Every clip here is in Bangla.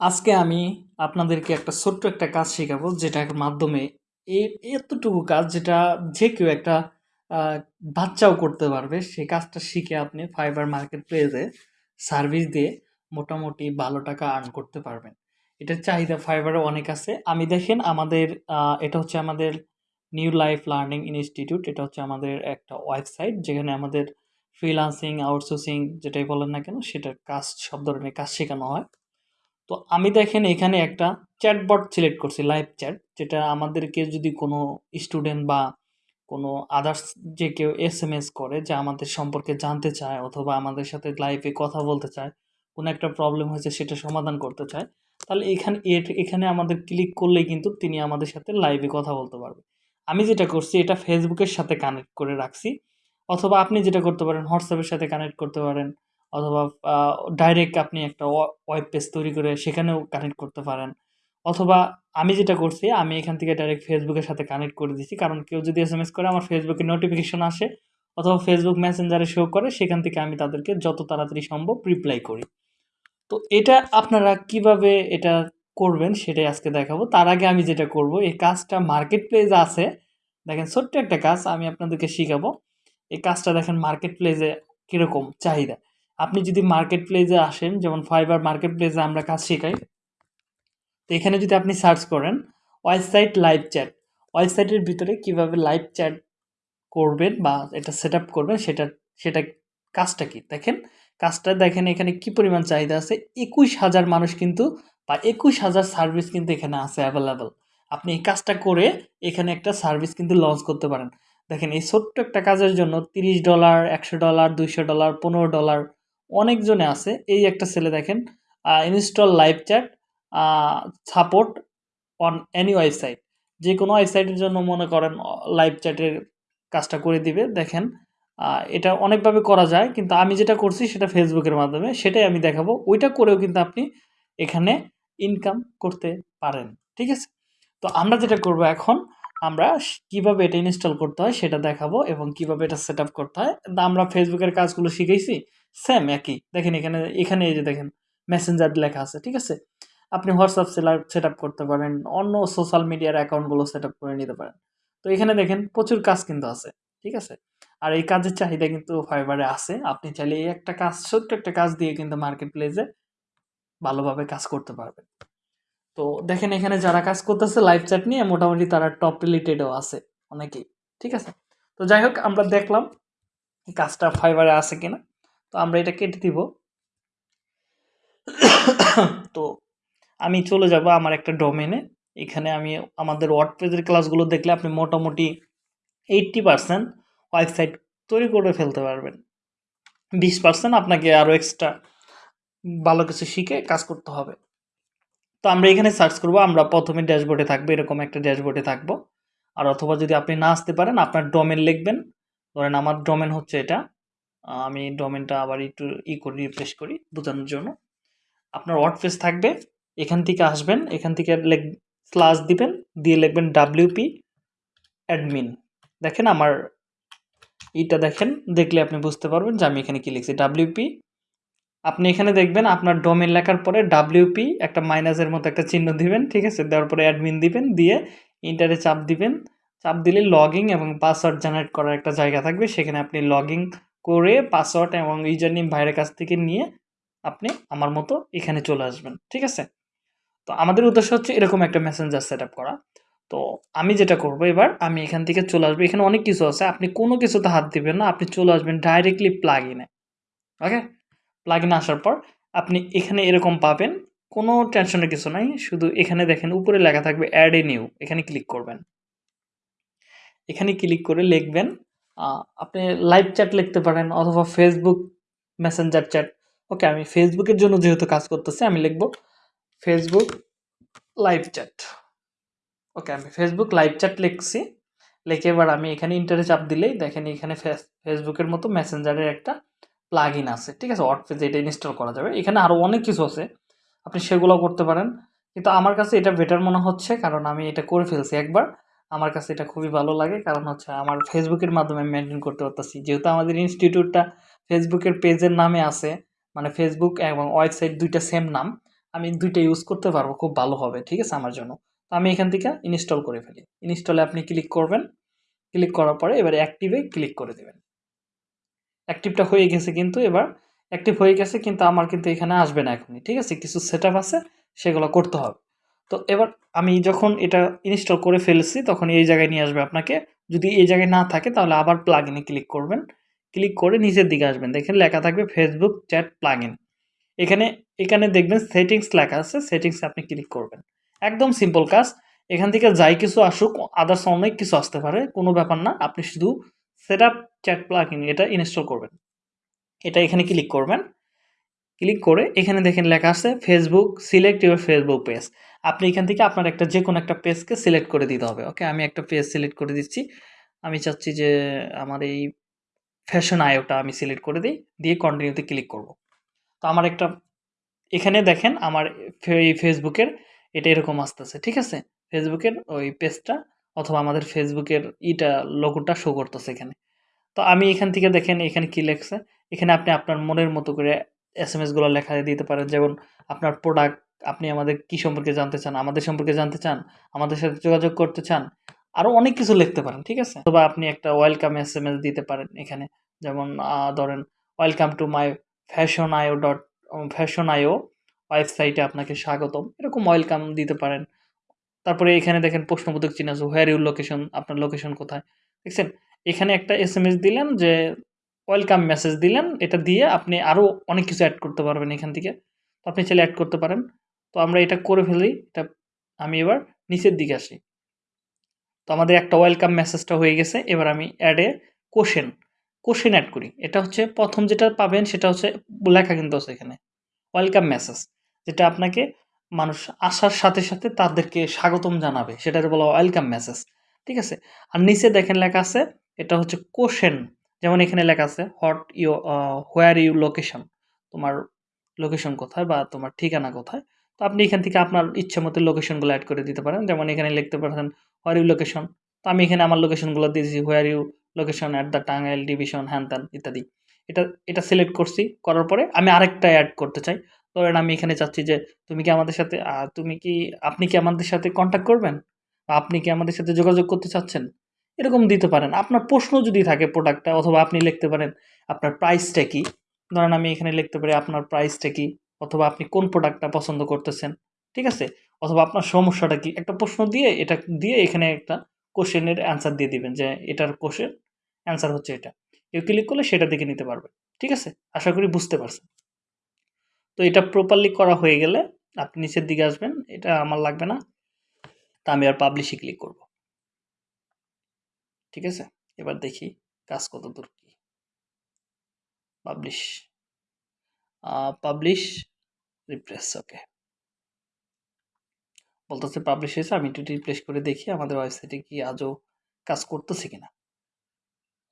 আজকে আমি আপনাদেরকে একটা ছোট্ট একটা কাজ শেখাবো যেটার মাধ্যমে এই এতটুকু কাজ যেটা যে কেউ একটা বাচ্চাও করতে পারবে। সেই কাজটা শিখে আপনি ফাইবার মার্কেট প্লেসে সার্ভিস দিয়ে মোটামুটি ভালো টাকা আর্ন করতে পারবেন। এটার চাহিদা ফাইবারে অনেক আছে। আমি দেখেন আমাদের এটা হচ্ছে আমাদের নিউ লাইফ লার্নিং ইনস্টিটিউট এটা হচ্ছে আমাদের একটা ওয়েবসাইট যেখানে আমাদের ফ্রিলান্সিং আউটসোর্সিং যেটাই বলেন না কেন, সেটার কাজ, সব ধরনের কাজ শেখানো হয়। তো আমি দেখেন এখানে একটা চ্যাটবট সিলেক্ট করছি লাইভ চ্যাট যেটা আমাদেরকে যদি কোনো স্টুডেন্ট বা কোনো আদার্স যে কেউ এস এম এস করে যে আমাদের সম্পর্কে জানতে চায় অথবা আমাদের সাথে লাইভে কথা বলতে চায়, কোনো একটা প্রবলেম হয়েছে সেটা সমাধান করতে চায়, তাহলে এখানে এখানে আমাদের ক্লিক করলেই কিন্তু তিনি আমাদের সাথে লাইভে কথা বলতে পারবে। আমি যেটা করছি, এটা ফেসবুকের সাথে কানেক্ট করে রাখছি, অথবা আপনি যেটা করতে পারেন হোয়াটসঅ্যাপের সাথে কানেক্ট করতে পারেন অথবা ডাইরেক্ট আপনি একটা ওয়েব পেজ তৈরি করে সেখানেও কানেক্ট করতে পারেন। অথবা, আমি যেটা করছি, আমি এখান থেকে ডাইরেক্ট ফেসবুকের সাথে কানেক্ট করে দিচ্ছি কারণ কেউ যদি এস এম এস করে, আমার ফেসবুকে নোটিফিকেশন আসে অথবা ফেসবুক মেসেঞ্জারে শো করে, সেখান থেকে আমি তাদেরকে যত তাড়াতাড়ি সম্ভব রিপ্লাই করি। তো এটা আপনারা কীভাবে এটা করবেন সেটাই আজকে দেখাবো। তার আগে আমি যেটা করব, এই কাজটা মার্কেট প্লেস আছে। দেখেন, ছোট্ট একটা কাজ আমি আপনাদেরকে শিখাবো। এই কাজটা দেখেন মার্কেট প্লেসে কীরকম চাহিদা। আপনি যদি মার্কেট প্লেসে আসেন, যেমন ফাইবার মার্কেট প্লেসে আমরা কাজ শেখাই, তো এখানে যদি আপনি সার্চ করেন ওয়েবসাইট লাইভ চ্যাট ওয়েবসাইটের ভিতরে কীভাবে লাইভ চ্যাট করবেন বা এটা সেট আপ করবেন সেটা সেটা কাজটা কি? দেখেন, কাজটা দেখেন এখানে কি পরিমাণ চাহিদা আছে? একুশ হাজার মানুষ কিন্তু, বা একুশ হাজার সার্ভিস কিন্তু এখানে আছে অ্যাভেলেবেল আপনি এই কাজটা করে এখানে একটা সার্ভিস কিন্তু লঞ্চ করতে পারেন। দেখেন এই ছোট্ট একটা কাজের জন্য তিরিশ ডলার একশো ডলার দুইশো ডলার পনেরো ডলার অনেকজনে আছে। এই একটা ছেলে দেখেন install live chat support on any website যে কোনো ওয়েবসাইটের জন্য মনে করেন লাইভ চ্যাটের কাজটা করে দিবে। দেখেন এটা অনেকভাবে করা যায়, কিন্তু আমি যেটা করছি সেটা ফেসবুকের মাধ্যমে, সেটাই আমি দেখাবো। ওইটা করেও কিন্তু আপনি এখানে ইনকাম করতে পারেন। ঠিক আছে? তো আমরা যেটা করব এখন আমরা কীভাবে এটা ইনস্টল করতে হয় সেটা দেখাবো এবং কীভাবে এটা সেট করতে হয়। আমরা ফেসবুকের কাজগুলো শিখেছি সেম একই। দেখেন এখানে এখানে এই যে দেখেন মেসেঞ্জার লেখা আছে, ঠিক আছে? আপনি হোয়াটসঅ্যাপ সেলার সেট করতে পারেন, অন্য সোশ্যাল মিডিয়ার অ্যাকাউন্টগুলো সেট করে নিতে পারেন। তো এখানে দেখেন প্রচুর কাজ কিন্তু আছে, ঠিক আছে? আর এই কাজের চাহিদা কিন্তু ফাইবারে আছে। আপনি চাইলে এই একটা কাজ, ছোট্ট একটা কাজ দিয়ে কিন্তু মার্কেট প্লেসে ভালোভাবে কাজ করতে পারবেন। তো দেখেন এখানে যারা কাজ করতেছে লাইভ চ্যাট নিয়ে মোটামুটি তারা টপ রিলেটেডও আছে অনেকেই, ঠিক আছে? তো যাই হোক, আমরা দেখলাম কাজটা ফাইবারে আছে কিনা। তো আমরা এটা কেটে দিব। তো আমি চলে যাব আমার একটা ডোমেনে এখানে আমি আমাদের ওয়ার্ড ওয়ার্ডপ্রেসের ক্লাসগুলো দেখলে আপনি মোটামুটি এইট্টি পার্সেন্ট ওয়েবসাইট তৈরি করে ফেলতে পারবেন। বিশ পার্সেন্ট আপনাকে আরও এক্সট্রা ভালো কিছু শিখে কাজ করতে হবে। তো আমরা এখানে সার্চ করব, আমরা প্রথমে ড্যাশবোর্ডে থাকব, এরকম একটা ড্যাশবোর্ডে থাকব। আর অথবা যদি আপনি না আসতে পারেন, আপনার ডোমেন লিখবেন। ধরেন আমার ডোমেন হচ্ছে এটা। আমি ডোমেনটা আবার একটু ই করি রিফ্রেশ করি বোঝানোর জন্য। আপনার ওয়ার্ডপ্রেস থাকবে। এখান থেকে আসবেন, এখান থেকে লেখ স্লাস দিবেন, দিয়ে লিখবেন ডাব্লিউপি অ্যাডমিন দেখেন আমার এইটা দেখেন, দেখলে আপনি বুঝতে পারবেন যে আমি এখানে কী লিখছি। ডাব্লিউপি আপনি এখানে দেখবেন আপনার ডোমেন লেখার পরে ডাব্লিউপি একটা মাইনাসের মতো একটা চিহ্ন দিবেন, ঠিক আছে? দেওয়ার পরে অ্যাডমিন দিবেন, দিয়ে ইন্টারে চাপ দিবেন। চাপ দিলে লগইন এবং পাসওয়ার্ড জেনারেট করার একটা জায়গা থাকবে। সেখানে আপনি লগইন করে পাসওয়ার্ড এবং ইউজার নেম ভাইয়ের কাছ থেকে নিয়ে আপনি আমার মতো এখানে চলে আসবেন, ঠিক আছে? তো আমাদের উদ্দেশ্য হচ্ছে এরকম একটা মেসেঞ্জার সেট করা। তো আমি যেটা করব এবার, আমি এখান থেকে চলে আসব। এখানে অনেক কিছু আছে, আপনি কোনো কিছুতে হাত দিবেন না, আপনি চলে আসবেন ডাইরেক্টলি প্লাগ ইনে ওকে প্লাগ ইন আসার পর আপনি এখানে এরকম পাবেন, কোনো টেনশনের কিছু নাই, শুধু এখানে দেখেন উপরে লেখা থাকবে অ্যাড এ নিউ এখানে ক্লিক করবেন। এখানে ক্লিক করে লিখবেন আপনি লাইভ চ্যাট লিখতে পারেন অথবা ফেসবুক মেসেঞ্জার চ্যাট ওকে আমি ফেসবুকের জন্য যেহেতু কাজ করতেছি, আমি লিখব ফেসবুক লাইভ চ্যাট ওকে আমি ফেসবুক লাইভ চ্যাট লিখছি, লিখে এবার আমি এখানে ইন্টারে চাপ দিলেই দেখেন এখানে ফেস- ফেসবুকের মতো মেসেঞ্জারের একটা প্লাগ ইন আছে, ঠিক আছে? ওয়ার্ডপ্রেস এটা ইনস্টল করা যাবে। এখানে আরও অনেক কিছু আছে। আপনি সেগুলো করতে পারেন। কিন্তু আমার কাছে এটা বেটার মনে হচ্ছে, কারণ আমি এটা করে ফেলছি একবার। আমার কাছে এটা খুবই ভালো লাগে, কারণ হচ্ছে আমার ফেসবুকের মাধ্যমে মেনটেন করতে পারতেছি। যেহেতু আমাদের ইনস্টিটিউটটা ফেসবুকের পেজের নামে আছে মানে ফেসবুক এবং ওয়েবসাইট দুইটা সেম নাম, আমি দুইটা ইউজ করতে পারব, খুব ভালো হবে, ঠিক আছে? আমার জন্য। তো আমি এখান থেকে ইনস্টল করে ফেলি। ইনস্টলে আপনি ক্লিক করবেন। ক্লিক করার পরে এবার অ্যাক্টিভে ক্লিক করে দেবেন। অ্যাক্টিভটা হয়ে গেছে কিন্তু এবার অ্যাক্টিভ হয়ে গেছে কিন্তু আমার কিন্তু এখানে আসবে না এখনই, ঠিক আছে? কিছু সেট আছে, সেগুলো করতে হবে। তো এবার আমি যখন এটা ইনস্টল করে ফেলছি, তখন এই জায়গায় নিয়ে আসবে আপনাকে। যদি এই জায়গায় না থাকে, তাহলে আবার প্লাগ ইনে ক্লিক করবেন। ক্লিক করে নিচের দিকে আসবেন। দেখেন লেখা থাকবে ফেসবুক চ্যাট প্লাগ ইন এখানে এখানে দেখবেন সেটিংস লেখা আছে সেটিংসে আপনি ক্লিক করবেন। একদম সিম্পল কাজ। এখান থেকে যাই কিছু আসুক আদার্স অনেক কিছু আসতে পারে, কোনো ব্যাপার না। আপনি শুধু set up chat plugin এটা ইনস্টল করবেন। এটা এখানে ক্লিক করবেন। ক্লিক করে এখানে দেখেন লেখা আছে Facebook, select your Facebook page. আপনি এখান থেকে আপনার একটা যে কোনো একটা পেজকে সিলেক্ট করে দিতে হবে। ওকে, আমি একটা পেজ সিলেক্ট করে দিচ্ছি। আমি চাচ্ছি যে আমার এই ফ্যাশন আয়োটা আমি সিলেক্ট করে দিই। দিয়ে কন্টিনিউতে ক্লিক করব। তো আমার একটা এখানে দেখেন আমার এই ফেসবুকের এটা এরকম আসতেছে। ঠিক আছে? ফেসবুকের ওই পেজটা অথবা আমাদের ফেসবুকের ইটা লোগোটা শো করতেছে এখানে। তো আমি এখান থেকে দেখেন, এখানে কি লেখছে? এখানে আপনি আপনার মনের মতো করে এস এম এসগুলো লেখা দিতে পারেন। যেমন আপনার প্রোডাক্ট আপনি আমাদের কি সম্পর্কে জানতে চান, আমাদের সম্পর্কে জানতে চান, আমাদের সাথে যোগাযোগ করতে চান আরও অনেক কিছু লিখতে পারেন, ঠিক আছে? অথবা আপনি একটা ওয়েলকাম এস এম এস দিতে পারেন এখানে। যেমন ধরেন welcome to my fashion IO dot fashion IO ওয়েবসাইটে আপনাকে স্বাগতম। এরকম ওয়েলকাম দিতে পারেন। তারপরে এখানে দেখেন প্রশ্নবোধক চিহ্ন আছে হোয়ার ইউর লোকেশন আপনার লোকেশন কোথায়? দেখছেন? এখানে একটা এস দিলেন যে ওয়েলকাম মেসেজ দিলেন, এটা দিয়ে আপনি আরও অনেক কিছু অ্যাড করতে পারবেন এখান থেকে। তো আপনি চাইলে অ্যাড করতে পারেন। তো আমরা এটা করে ফেলি, এটা আমি এবার নিচের দিকে আসি। তো আমাদের একটা ওয়েলকাম মেসেজটা হয়ে গেছে, এবার আমি অ্যাডে কোশেন কোশ্চেন অ্যাড করি। এটা হচ্ছে প্রথম যেটা পাবেন, সেটা হচ্ছে লেখা কিন্তু আছে এখানে ওয়েলকাম মেসেজ যেটা আপনাকে মানুষ আসার সাথে সাথে তাদেরকে স্বাগতম জানাবে। সেটাকে বলা ওয়েলকাম মেসেজ ঠিক আছে? আর নিচে দেখেন লেখা আছে, এটা হচ্ছে কোশ্চেন যেমন এখানে লেখা আছে what you where you location তোমার লোকেশন কোথায় বা তোমার ঠিকানা কোথায়? তো আপনি এখান থেকে আপনার ইচ্ছে মতো লোকেশনগুলো অ্যাড করে দিতে পারেন। যেমন এখানে লিখতে পারেন হোয়ার ইউ লোকেশন তো আমি এখানে আমার লোকেশনগুলো দিয়েছি where you location at the Tangail division হ্যান ত্যান ইত্যাদি। এটা এটা সিলেক্ট করছি, করার পরে আমি আরেকটা অ্যাড করতে চাই। ধরেন আমি এখানে চাচ্ছি যে তুমি কি আমাদের সাথে তুমি কি, আপনি কি আমাদের সাথে কন্ট্যাক্ট করবেন? বা আপনি কি আমাদের সাথে যোগাযোগ করতে চাচ্ছেন? এরকম দিতে পারেন। আপনার প্রশ্ন যদি থাকে প্রোডাক্টটা অথবা আপনি লিখতে পারেন, আপনার প্রাইসটা কি? ধরেন আমি এখানে লিখতে পারি আপনার প্রাইসটা কি? অথবা আপনি কোন প্রোডাক্টটা পছন্দ করতেছেন? ঠিক আছে? অথবা আপনার সমস্যাটা কি? একটা প্রশ্ন দিয়ে এটা, দিয়ে এখানে একটা কোশ্চেনের অ্যান্সার দিয়ে দিবেন যে এটার কোশ্চেন অ্যান্সার হচ্ছে এটা। কেউ ক্লিক করলে সেটা দেখে নিতে পারবে। ঠিক আছে? আশা করি বুঝতে পারছেন। তো এটা প্রপারলি করা হয়ে গেলে আপনি নিচের দিকে আসবেন, এটা আমার লাগবে না, তা আমি আর পাবলিশে ক্লিক করব। ঠিক আছে? এবার দেখি কাজ কত দূর কি পাবলিশ পাবলিশ রিপ্লেস ওকে বলতেছে পাবলিশ হয়েছে, আমি একটু রিপ্লেস করে দেখি আমাদের ওয়েবসাইটে কি আজও কাজ করতেছে কিনা।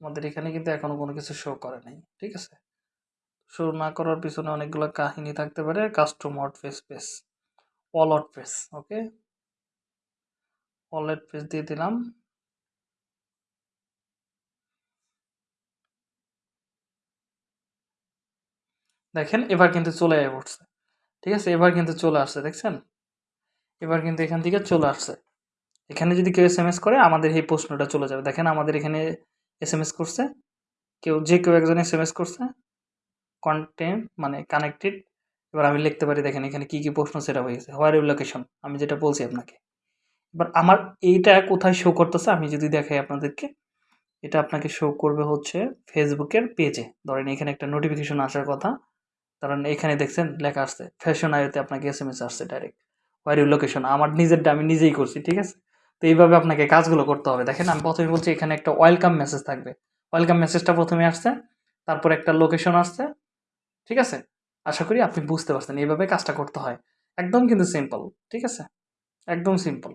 আমাদের এখানে কিন্তু এখনও কোনো কিছু শো করে নাই, ঠিক আছে? শো না করার পিছনে অনেকগুলো কাহিনী থাকতে পারে। কাস্টম হট ফেস পেস ওয়ালট পেস ওকে ওয়ালেট পেজ দিয়ে দিলাম। দেখেন, এবার কিন্তু চলে পড়ছে ঠিক আছে, এবার কিন্তু চলে আসছে, দেখছেন? এবার কিন্তু এখান থেকে চলে আসছে। এখানে যদি কেউ এস এম এস করে, আমাদের এই প্রশ্নটা চলে যাবে। দেখেন, আমাদের এখানে এস এম এস করছে। কেউ, যে কেউ একজন এস এম এস করছে। কন্টেন্ট মানে কানেক্টেড এবার আমি লিখতে পারি, দেখেন এখানে কি কি প্রশ্ন সেটা হয়ে গেছে হোয়ার ইউ লোকেশন আমি যেটা বলছি আপনাকে। এবার আমার এইটা কোথায় শো করতেছে, আমি যদি দেখাই আপনাদেরকে, এটা আপনাকে শো করবে হচ্ছে ফেসবুকের পেজে ধরেন এখানে একটা নোটিফিকেশন আসার কথা, কারণ এখানে দেখছেন, লেখা আসছে ফ্যাশন আয়োতে আপনাকে এস এম এস আসছে ডাইরেক্ট হোয়ার ইউ লোকেশন আমার নিজেরটা আমি নিজেই করছি, ঠিক আছে? তো এইভাবে আপনাকে কাজগুলো করতে হবে। দেখেন, আমি প্রথমে বলছি এখানে একটা ওয়েলকাম মেসেজ থাকবে। ওয়েলকাম মেসেজটা প্রথমে আসছে, তারপর একটা লোকেশন আসছে ঠিক আছে? আশা করি আপনি বুঝতে পারছেন। এইভাবে কাজটা করতে হয়। একদম কিন্তু সিম্পল ঠিক আছে? একদম সিম্পল